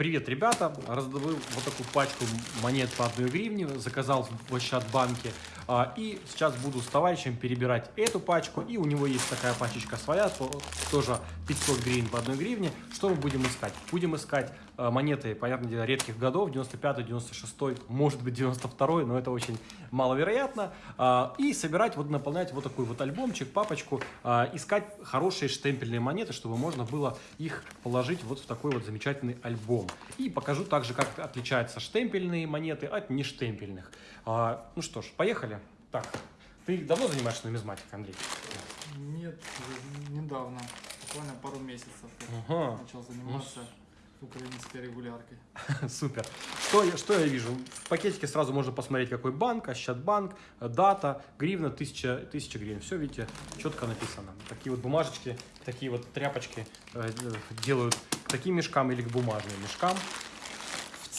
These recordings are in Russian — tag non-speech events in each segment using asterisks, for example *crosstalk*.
Привет, ребята! Раздобыл вот такую пачку монет по 1 гривне, заказал в Ощадбанке. А, И сейчас буду с товарищем перебирать эту пачку. И у него есть такая пачечка своя, то- тоже 500 гривен по 1 гривне. Что мы будем искать? Будем искать монеты, понятное дело, редких годов, 95 96 может быть 92 но это очень маловероятно. А, И собирать, вот наполнять вот такой вот альбомчик, папочку, а, искать хорошие штемпельные монеты, чтобы можно было их положить вот в такой вот замечательный альбом. И покажу также, как отличаются штемпельные монеты от нештемпельных. А, Ну что ж, поехали. Так, ты давно занимаешься нумизматикой, Андрей? Нет, недавно, буквально пару месяцев Ага. начал заниматься украинской регуляркой. *laughs* Супер. Что я, что я вижу? В пакетике сразу можно посмотреть, какой банк, Ощадбанк, дата, гривна, 1000, 1000 гривен. Все, видите, четко написано. Такие вот бумажечки, такие вот тряпочки э, делают к таким мешкам или к бумажным мешкам.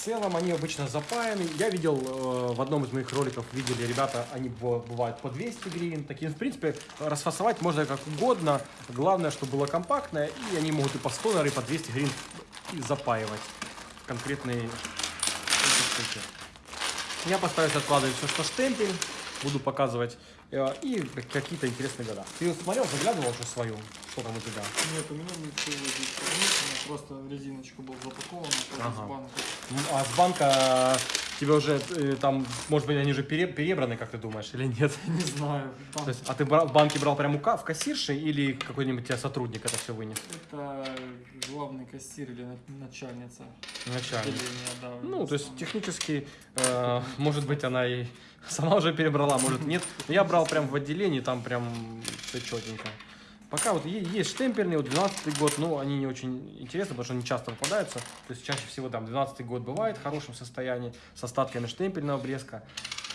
Целом они обычно запаяны. Я видел э, в одном из моих роликов, видели ребята, они быва- бывают по 200 гривен. Такие, в принципе, расфасовать можно как угодно. Главное, чтобы было компактное. И они могут и по 100, наверное, и по 200 гривен запаивать конкретные штуки. Я постараюсь откладывать все, что штемпель. Буду показывать э, и какие-то интересные года. Ты смотрел, заглядывал уже свою? Что там у тебя? Нет, у меня ничего здесь нет, у меня просто в резиночку был запакован, тоже Ага. с банка. М, А с банка тебе уже э, там, может быть, они пере- перебраны, как ты думаешь, или нет? *laughs* Не знаю, там То есть, а ты в банке брал прямо в кассирши или какой-нибудь тебя сотрудник это все вынес? это главный кассир или на- начальница Начальник. отделения, да. Ну, то есть технически, э, может быть, она и *laughs* сама уже перебрала, может нет. Но я брал прям в отделении, там прям все четенько. Пока вот есть штемпельные, вот 12 год, но они не очень интересны, потому что они часто попадаются. То есть чаще всего там 12 год бывает в хорошем состоянии, с остатками штемпельного блеска.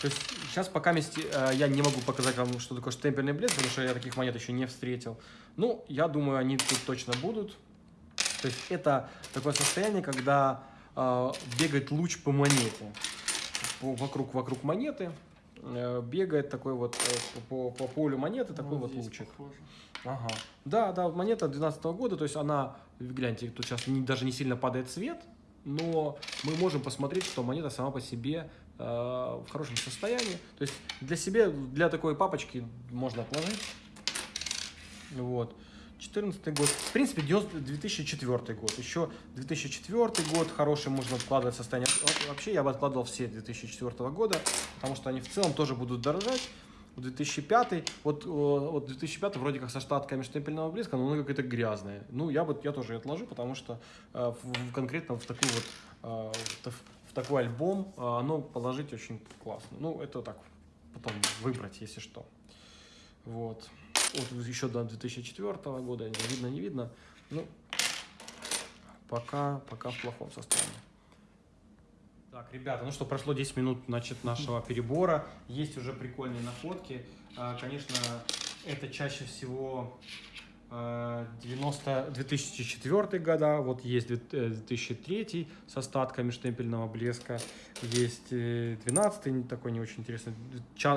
То есть сейчас пока месте, э, я не могу показать вам, что такое штемпельный блеск, потому что я таких монет еще не встретил. Ну, я думаю, они тут точно будут. То есть это такое состояние, когда э, бегает луч по монете. По- вокруг, вокруг монеты э, бегает такой вот э, по, по полю монеты такой вот здесь лучик. похоже. Ага. Да, да, монета 12 года, то есть она, гляньте, тут сейчас не- даже не сильно падает цвет, но мы можем посмотреть, что монета сама по себе э, в хорошем состоянии. То есть для себя, для такой папочки можно отложить. Вот. 14 год. В принципе, 90 2004 год. Еще 2004 год хороший можно откладывать состояние. Вообще я бы откладывал все 2004 года, потому что они в целом тоже будут дорожать. 2005, вот, э, вот 2005 вроде как со штатками штемпельного блеска, но оно какое-то грязное. Ну, я бы я тоже отложу, потому что э, в, конкретно в такой вот э, в такой альбом э, оно положить очень классно. Ну, это так, потом выбрать, если что. Вот. Вот еще до 2004 года, видно, не видно. Ну, пока, пока в плохом состоянии. Так, ребята, ну что, прошло 10 минут значит, нашего перебора. Есть уже прикольные находки. А, Конечно, это чаще всего э, 90, 2004 года, вот есть две- э, 2003 с остатками штемпельного блеска, есть э, 12 такой не очень интересный,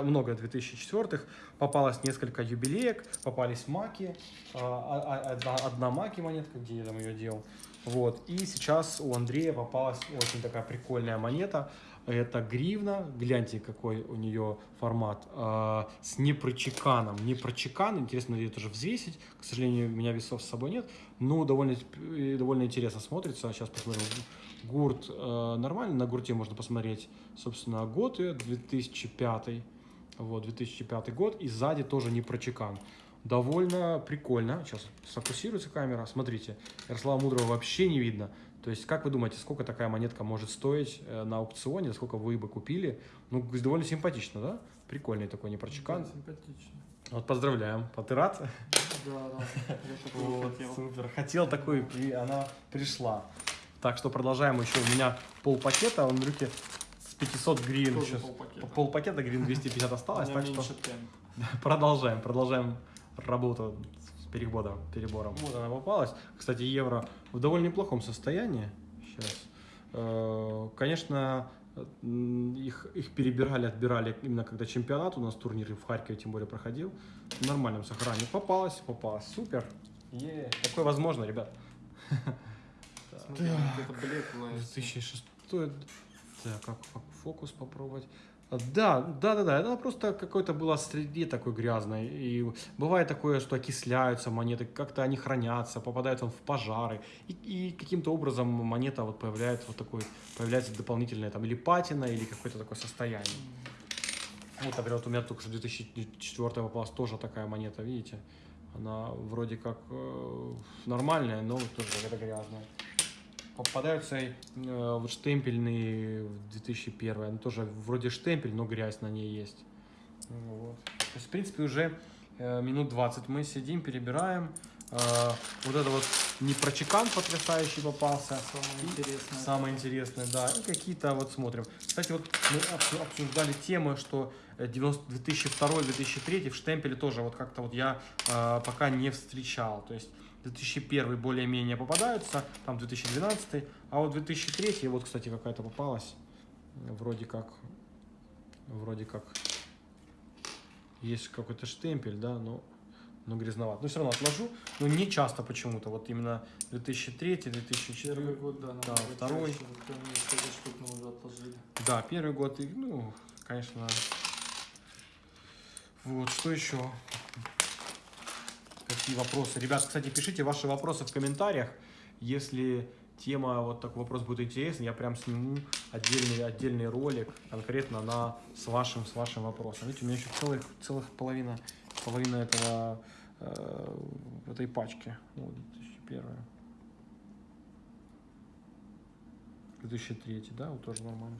много 2004 попалось несколько юбилеек, попались маки, а, а- а- одна маки монетка, где я там ее делал, вот, и сейчас у Андрея попалась очень такая прикольная монета, это гривна, гляньте, какой у нее формат, а, с непрочеканом. Непрочекан, интересно ее тоже взвесить. К сожалению, у меня весов с собой нет, но довольно, э, довольно интересно смотрится. Сейчас посмотрим. Гурт э, нормально, на гурте можно посмотреть, собственно, год ее, 2005. Вот, 2005 год, и сзади тоже непрочекан. Довольно прикольно. Сейчас сфокусируется камера. Смотрите, Ярослава Мудрого вообще не видно. То есть, как вы думаете, сколько такая монетка может стоить э, на аукционе, сколько вы бы купили? Ну, довольно симпатично, да? Прикольный такой непрочекан. Да, симпатично. Вот поздравляем. А ты рад? Да, да, я Вот, хотел. супер. Хотел такой, и она пришла. Так что продолжаем еще. У меня пол пакета, он в руке с 500 гривен. Тоже сейчас. полпакета. Пол пакета гривен 250 У осталось, так что *laughs* продолжаем, продолжаем работу с перебором. перебором. Вот она попалась. Кстати, евро в довольно неплохом состоянии. Сейчас. Э, Конечно, их, их перебирали, отбирали именно когда чемпионат у нас турнир в Харькове тем более проходил. В нормальном сохранении. Попалась, попалась. Супер. Е, такое возможно, ребят. *laughs* Смотри, Так. это блеклое. 2006. Так, как фо- фокус попробовать? Да, да, да, да. Это просто какой-то было среди такой грязной. И бывает такое, что окисляются монеты, как-то они хранятся, попадают он в пожары. И, и каким-то образом монета вот появляется вот такой, появляется дополнительная там или патина, или какое-то такое состояние. Вот, например, вот у меня только что 2004 попалась тоже такая монета, видите? Она вроде как э, нормальная, но тоже какая-то грязная. Попадаются э, вот штемпельные в 2001, она тоже вроде штемпель, но грязь на ней есть. Вот. То есть, в принципе, уже э, минут 20 мы сидим, перебираем. Э, вот это вот не прочекан потрясающий попался. Самое интересное. Самое интересное, да. И какие-то вот смотрим. Кстати, вот мы обсу- обсуждали темы, что э, 90 2002-2003 в штемпеле тоже вот как-то вот я э, пока не встречал. То есть 2001 более-менее попадаются, там 2012, а вот 2003, вот, кстати, какая-то попалась. Вроде как, вроде как есть какой-то штемпель, да, но, но грязноват. Но все равно отложу, но не часто почему-то. Вот именно 2003, 2004. Первый год, да, второй. чаще. Да, первый год, ну, конечно. Вот, что еще? Какие вопросы? Ребят, кстати, пишите ваши вопросы в комментариях. Если тема, вот такой вопрос будет интересен, я прям сниму отдельный, отдельный ролик конкретно на, с, вашим, с вашим вопросом. Видите, у меня еще целых, целых половина, половина этого, э, этой пачки. Вот, 2001. 2003, да, вот тоже нормально.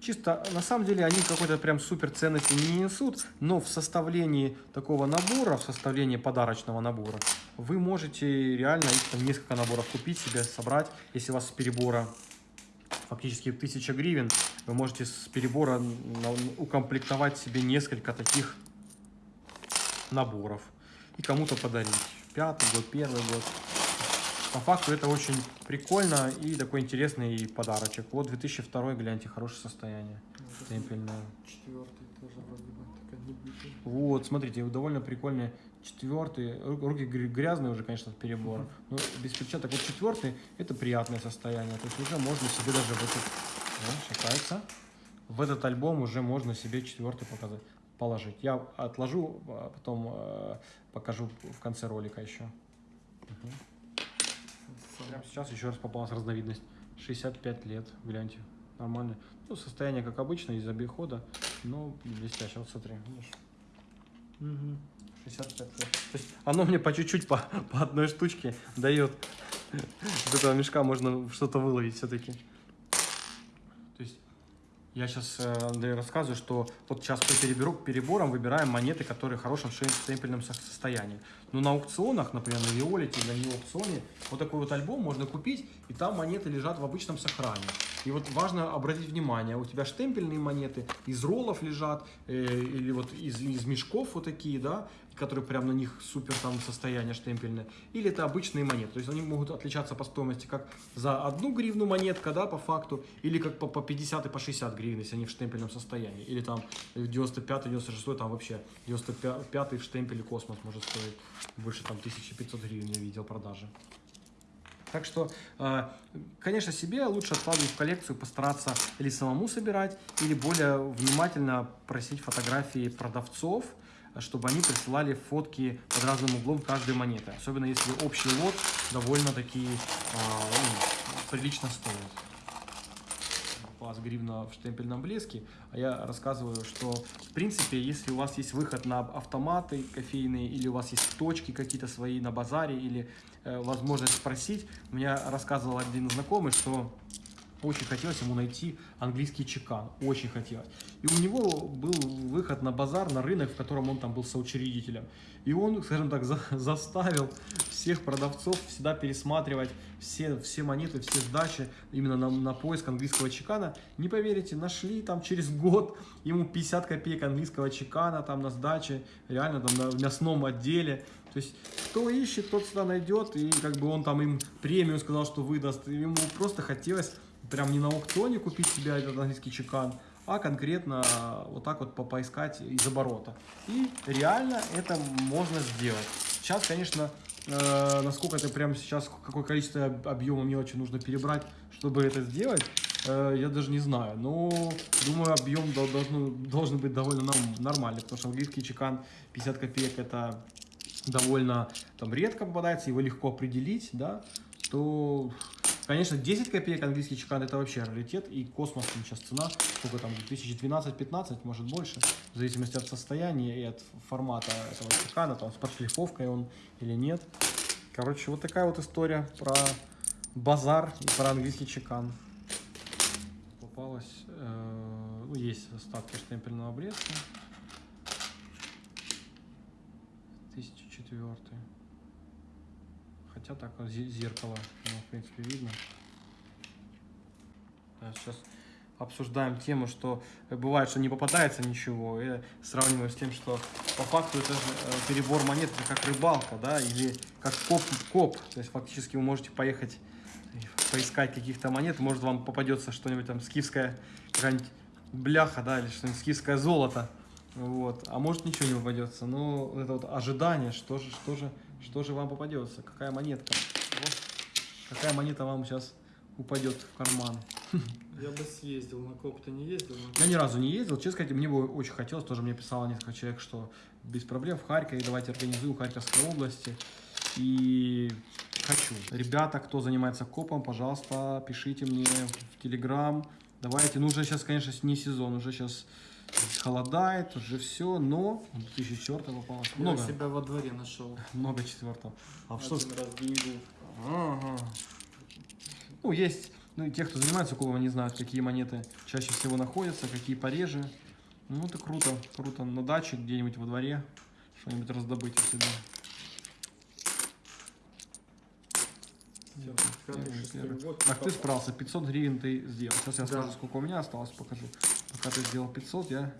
Чисто, на самом деле, они какой-то прям супер ценности не несут, но в составлении такого набора, в составлении подарочного набора, вы можете реально их там несколько наборов купить себе, собрать. Если у вас с перебора фактически 1000 гривен, вы можете с перебора укомплектовать себе несколько таких наборов и кому-то подарить. Пятый год, первый год. По факту это очень прикольно и такой интересный подарочек. Вот 2002, гляньте, хорошее состояние. Вот Темпельное. Четвертый тоже вроде бы. Вот, смотрите, довольно прикольный четвертый. Ру- Руки гря- грязные уже, конечно, от перебора. Но без перчаток. Вот четвертый это приятное состояние. То есть уже можно себе даже в этот... О, шатается. В этот альбом уже можно себе четвертый показать, положить. Я отложу, а потом э, покажу в конце ролика еще. Мгм. Прямо сейчас еще раз попалась разновидность. 65 лет, гляньте. Нормально. Ну, состояние, как обычно, из обихода, но блестяще. Вот смотри, видишь? Мгм. 65 лет. То есть оно мне по чуть-чуть, по, по одной штучке дает. Из этого мешка можно что-то выловить все-таки. Я сейчас, Андрей, рассказываю, что вот сейчас по переберу, переборам выбираем монеты, которые в хорошем ше- штемпельном со- состоянии. Но на аукционах, например, на Виолете, на Неоаукционе, вот такой вот альбом можно купить, и там монеты лежат в обычном сохране. И вот важно обратить внимание, у тебя штемпельные монеты из роллов лежат, э, или вот из, из мешков вот такие, да, которые прям на них супер там состояние штемпельное, или это обычные монеты. То есть они могут отличаться по стоимости как за одну гривну монетка, да, по факту, или как по, по 50 и по 60 гривен, если они в штемпельном состоянии. Или там 95 96 там вообще 95 в штемпеле космос может стоить больше там 1500 гривен я видел продажи. Так что, э, конечно, себе лучше откладывать в коллекцию, постараться или самому собирать, или более внимательно просить фотографии продавцов, чтобы они присылали фотки под разным углом каждой монеты. Особенно если общий лот довольно-таки э, прилично стоит. Попалась гривна в штемпельном блеске, а я рассказываю, что в принципе, если у вас есть выход на автоматы кофейные, или у вас есть точки какие-то свои на базаре, или э, возможность спросить, у меня рассказывал один знакомый, что очень хотелось ему найти английский чекан, очень хотелось. И у него был выход на базар, на рынок, в котором он там был соучредителем. И он, скажем так, за- заставил всех продавцов всегда пересматривать все, все монеты, все сдачи именно на, на поиск английского чекана. Не поверите, нашли там через год ему 50 копеек английского чекана там на сдаче, реально там на, в мясном отделе. То есть, кто ищет, тот всегда найдет, и как бы он там им премию сказал, что выдаст. Ему просто хотелось прям не на аукционе купить себе этот английский чекан, а конкретно вот так вот по- поискать из оборота. И реально это можно сделать. Сейчас, конечно, э, насколько это прямо сейчас, какое количество об- объема мелочи нужно перебрать, чтобы это сделать, э, я даже не знаю. Но думаю, объем дол- должен, должен быть довольно нормальный, потому что английский чекан 50 копеек это довольно там редко попадается, его легко определить, да, то, конечно, 10 копеек английский чекан это вообще раритет, и космос сейчас цена, сколько там, 2012-15, может больше, в зависимости от состояния и от формата этого чекана, там с подшлифовкой он или нет. Короче, вот такая вот история про базар и про английский чекан. Попалась, э, ну, есть остатки штемпельного блеска. 1004. Хотя так зе- зеркало, оно, в принципе, видно. Да, сейчас обсуждаем тему, что э, бывает, что не попадается ничего, и сравниваю с тем, что по факту это же э, перебор монет, это как рыбалка, да, или как коп, коп. То есть фактически вы можете поехать поискать каких-то монет, может вам попадется что-нибудь там скифская бляха, да, или что-нибудь скифское золото, вот, а может ничего не попадется, но это вот ожидание, что же, что же, что же вам попадется, какая монетка, Вот, какая монета вам сейчас упадет в карман. *laughs* Я бы съездил, на коп ты не ездил? На Я ни разу не ездил, честно сказать, мне бы очень хотелось, тоже мне писало несколько человек, что без проблем в Харькове, давайте организуем в Харьковской области. И хочу. Ребята, кто занимается копом, пожалуйста, пишите мне в Телеграм. Давайте, ну уже сейчас, конечно, не сезон, уже сейчас холодает, уже все, но 2004 попалось. Я Много, себя во дворе нашел. много четвертого. А что Один раз деньгу. Ага. Ну, есть, ну, те, кто занимается кубом, они знают, какие монеты чаще всего находятся, какие пореже. Ну, это круто, круто. На даче, где-нибудь во дворе, что-нибудь раздобыть у себя. Всё, Первый, год, Так, ты справился, 500 гривен ты сделал. Сейчас я Да. скажу, сколько у меня осталось, покажу. Пока ты сделал 500, я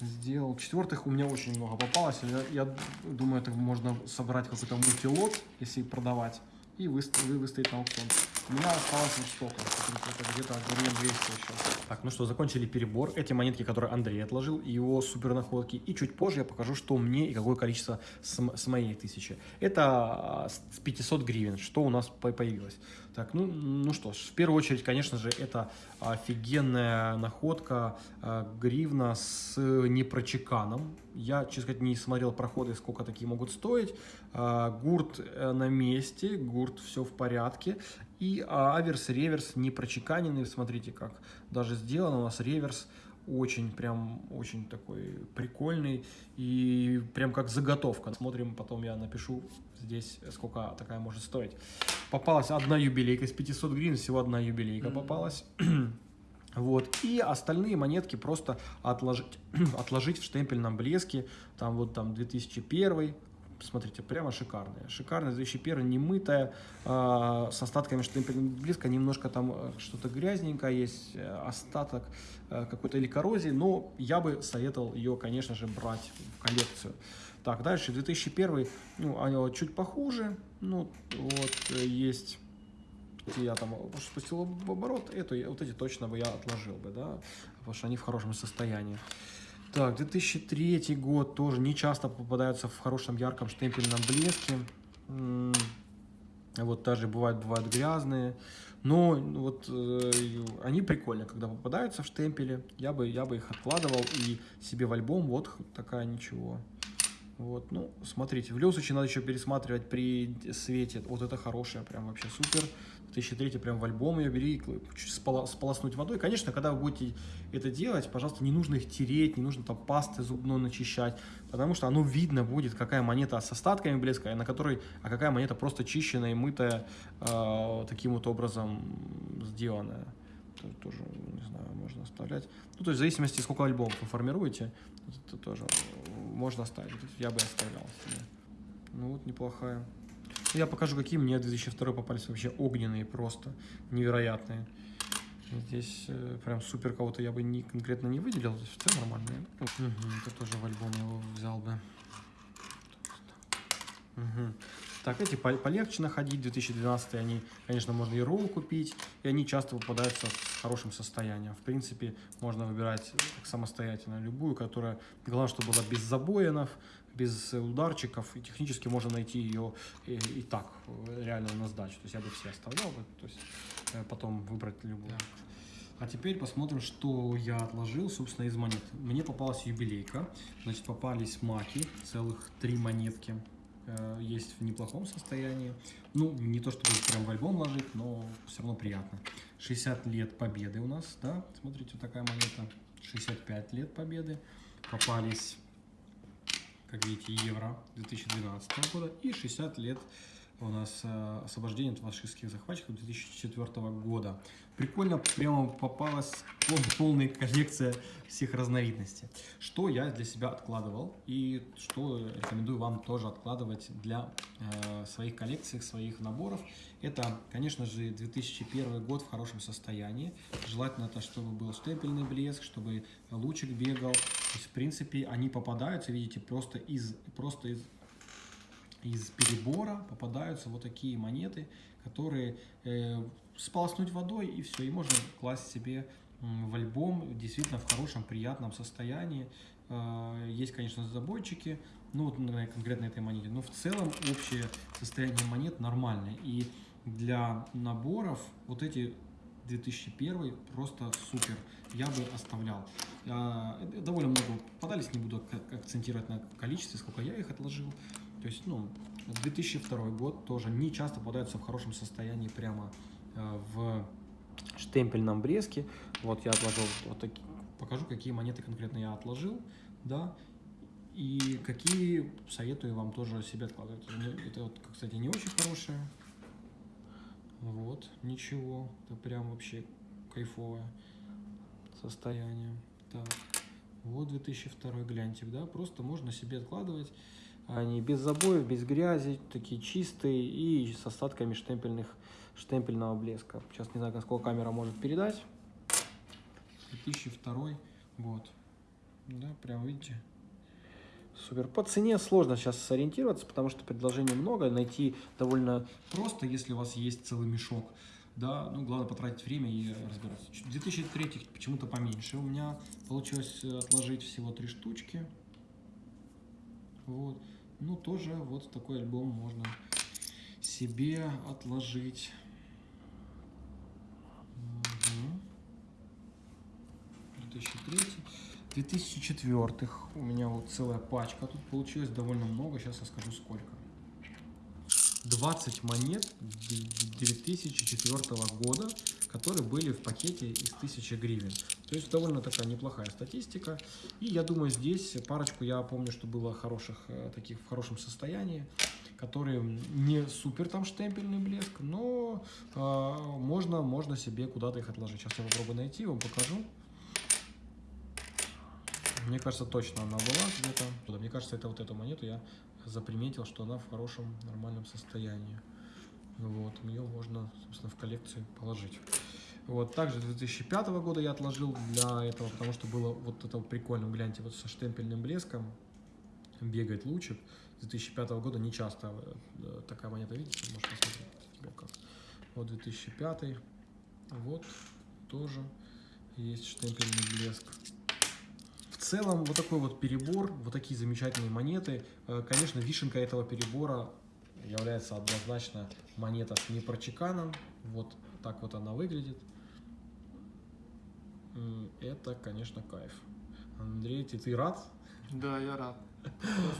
сделал. Четвертых у меня очень много попалось. Я, я думаю, это можно собрать какой-то мультилот, если продавать, и выставить, выставить на аукцион. У меня осталось вот столько, это где-то гривен 200 еще. Так, ну что, закончили перебор. Эти монетки, которые Андрей отложил, его супер находки. И чуть позже я покажу, что мне и какое количество с, с моей тысячи. Это а, с 500 гривен, что у нас по- появилось. Так, ну, ну что ж, в первую очередь, конечно же, это офигенная находка э, гривна с непрочеканом. Я, честно сказать, не смотрел проходы, сколько такие могут стоить. А, Гурт э, на месте, гурт все в порядке. И аверс, реверс не прочеканенный. Смотрите, как даже сделано у нас реверс очень, прям, очень такой прикольный и прям как заготовка. Смотрим, потом я напишу здесь, сколько такая может стоить. Попалась одна юбилейка из 500 гривен, всего одна юбилейка Мгм. попалась. *clears throat* Вот. И остальные монетки просто отложить, *clears throat* отложить в штемпельном блеске. Там вот там 2001, смотрите, прямо шикарная. Шикарная 2001, немытая, э, с остатками штемпельного блеска. Немножко там э, что-то грязненькое есть, э, остаток э, какой-то или коррозии. Но я бы советовал ее, конечно же, брать в коллекцию. Так, дальше 2001, ну, чуть похуже. Ну, вот э, есть я там спустил оборот, эту, вот эти точно бы я отложил бы, да, потому что они в хорошем состоянии. Так, 2003 год тоже не часто попадаются в хорошем ярком штемпельном блеске. Вот даже бывают, бывают грязные. Но вот э, они прикольные, когда попадаются в штемпели. Я бы, я бы их откладывал и себе в альбом. Вот такая ничего. Вот, ну, смотрите, в любом случае надо еще пересматривать при свете. Вот это хорошая, прям вообще супер. 2003 прям в альбом ее бери, спола- сполоснуть водой. Конечно, когда вы будете это делать, пожалуйста, не нужно их тереть, не нужно там пастой зубной начищать, потому что оно видно будет, какая монета с остатками блеска, на которой, а какая монета просто чищенная и мытая, э, таким вот образом сделанная. Тоже, тоже, не знаю, можно оставлять. Ну, то есть в зависимости, сколько альбомов вы формируете, это тоже можно оставить. Я бы оставлял себе. Ну вот, неплохая. Я покажу, какие мне 2002 попались вообще огненные просто, невероятные. Здесь э, прям супер кого-то я бы не, конкретно не выделил, здесь все нормальные. Мгм, это тоже в альбом его взял бы. Мгм. Так, эти по- полегче находить, 2012 они, конечно, можно и ролл купить, и они часто попадаются с хорошим состоянием. В принципе, можно выбирать самостоятельно любую, которая, главное, чтобы была без забоинов, без ударчиков, и технически можно найти ее и, и так, реально на сдачу. То есть я бы все оставлял то есть э, потом выбрать любую. А теперь посмотрим, что я отложил, собственно, из монет. Мне попалась юбилейка, значит, попались маки, целых три монетки. Э, Есть в неплохом состоянии. Ну, не то, чтобы прям в альбом ложить, но все равно приятно. 60 лет победы у нас, да, смотрите, вот такая монета. 65 лет победы. Попались, как видите, евро 2012 года и 60 лет у нас э, освобождение от фашистских захватчиков 2004 года. Прикольно, прямо попалась пол- полная коллекция всех разновидностей. Что я для себя откладывал и что рекомендую вам тоже откладывать для э, своих коллекций, своих наборов. Это, конечно же, 2001 год в хорошем состоянии. Желательно, это, чтобы был штемпельный блеск, чтобы лучик бегал. То есть, в принципе, они попадаются, видите, просто из, просто из из перебора попадаются вот такие монеты, которые э, сполоснуть водой и все, и можно класть себе в альбом действительно в хорошем, приятном состоянии. Э, есть, конечно, забойчики, ну вот конкретно этой монете, но в целом общее состояние монет нормальное. И для наборов вот эти 2001 просто супер. Я бы оставлял. Э, Довольно много попадались, не буду акцентировать на количестве, сколько я их отложил. То есть, ну, 2002 год тоже не часто попадаются в хорошем состоянии прямо э, в штемпельном бреске. Вот я отложил вот такие. Покажу, какие монеты конкретно я отложил, да, и какие советую вам тоже себе откладывать. Мне- Это вот, кстати, не очень хорошее. Вот, ничего, это прям вообще кайфовое состояние. Так, вот 2002 гляньтик, да, просто можно себе откладывать. Они без забоев, без грязи, такие чистые и с остатками штемпельных, штемпельного блеска. Сейчас не знаю, насколько камера может передать. 2002 год. Да, прям видите. Супер. По цене сложно сейчас сориентироваться, потому что предложений много. Найти довольно просто, если у вас есть целый мешок. Да, ну главное потратить время и разбираться. Чуть- 2003 почему-то поменьше. У меня получилось отложить всего три штучки. Вот. Ну, тоже вот такой альбом можно себе отложить. Мгм. 2003. 2004 у меня вот целая пачка. Тут получилось довольно много. Сейчас я скажу сколько. 20 монет 2004 года, которые были в пакете из 1000 гривен. То есть довольно такая неплохая статистика. И я думаю, здесь парочку я помню, что было хороших, э, таких в хорошем состоянии, которые не супер там штемпельный блеск, но э, можно, можно себе куда-то их отложить. Сейчас я попробую найти, вам покажу. Мне кажется, точно она была где-то. Мне кажется, это вот эту монету я заприметил, что она в хорошем, нормальном состоянии. Вот, ее можно, собственно, в коллекцию положить. Вот, также 2005 года я отложил для этого, потому что было вот это вот прикольно, гляньте, вот со штемпельным блеском бегает лучик. 2005 года не часто э, такая монета, видите, можете посмотреть. Вот 2005, вот, тоже есть штемпельный блеск. Целом, вот такой вот перебор, вот такие замечательные монеты. Э, Конечно, вишенка этого перебора является однозначно монета с непрочеканом. Вот так вот она выглядит. Это, конечно, кайф. Андрей, ты, ты рад? Да, я рад.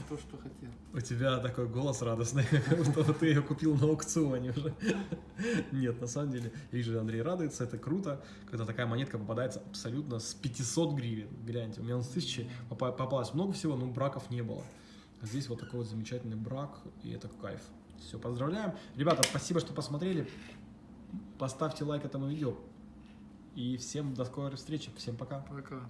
То, что хотел. У тебя такой голос радостный, как *laughs* будто ты ее купил на аукционе уже. Нет, на самом деле, я вижу, Андрей радуется, это круто, когда такая монетка попадается абсолютно с 500 гривен. Гляньте, у меня с 1000 попа- попалось много всего, но браков не было. А здесь вот такой вот замечательный брак, и это кайф. Все, поздравляем. Ребята, спасибо, что посмотрели. Поставьте лайк этому видео. И всем до скорой встречи. Всем пока. Пока.